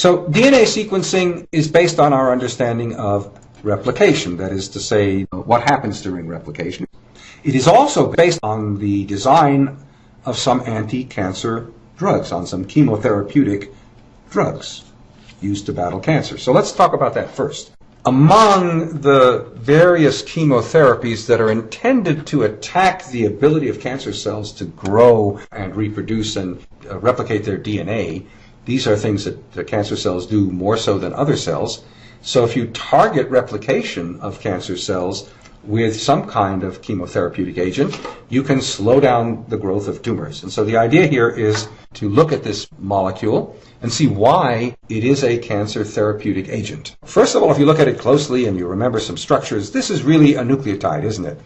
So DNA sequencing is based on our understanding of replication, that is to say, what happens during replication. It is also based on the design of some anti-cancer drugs, on some chemotherapeutic drugs used to battle cancer. So let's talk about that first. Among the various chemotherapies that are intended to attack the ability of cancer cells to grow and reproduce and uh, replicate their DNA, these are things that the cancer cells do more so than other cells. So if you target replication of cancer cells with some kind of chemotherapeutic agent, you can slow down the growth of tumors. And so the idea here is to look at this molecule and see why it is a cancer therapeutic agent. First of all, if you look at it closely and you remember some structures, this is really a nucleotide, isn't it?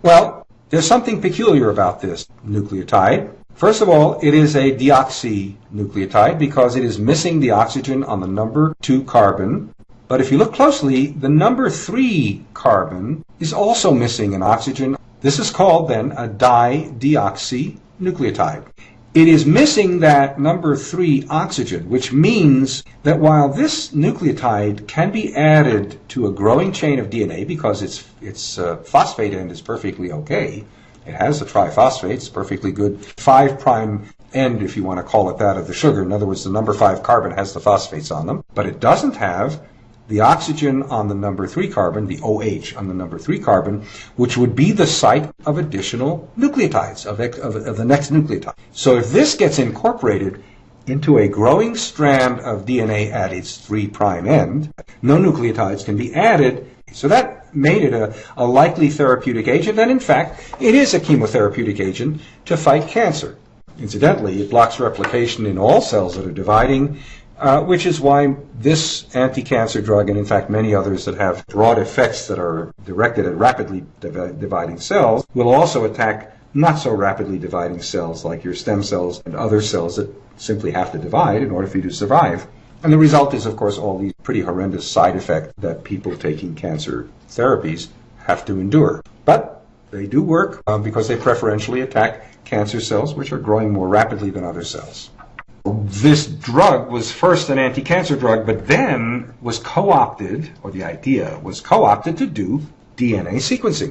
Well, there's something peculiar about this nucleotide. First of all, it is a deoxynucleotide because it is missing the oxygen on the number 2 carbon but if you look closely, the number 3 carbon is also missing an oxygen. This is called then a dideoxynucleotide. It is missing that number 3 oxygen, which means that while this nucleotide can be added to a growing chain of DNA because its, its uh, phosphate end is perfectly okay, it has the triphosphates, perfectly good 5 prime end, if you want to call it that, of the sugar. In other words, the number 5 carbon has the phosphates on them, but it doesn't have the oxygen on the number 3 carbon, the OH on the number 3 carbon, which would be the site of additional nucleotides, of, of, of, the next nucleotide. So if this gets incorporated into a growing strand of DNA at its 3' prime end, no nucleotides can be added. So that made it a, a likely therapeutic agent, and in fact, it is a chemotherapeutic agent to fight cancer. Incidentally, it blocks replication in all cells that are dividing uh, which is why this anti-cancer drug, and in fact many others that have broad effects that are directed at rapidly div- dividing cells, will also attack not so rapidly dividing cells like your stem cells and other cells that simply have to divide in order for you to survive. And the result is, of course, all these pretty horrendous side effects that people taking cancer therapies have to endure. But they do work uh, because they preferentially attack cancer cells, which are growing more rapidly than other cells this drug was first an anti-cancer drug, but then was co-opted, or the idea was co-opted to do DNA sequencing.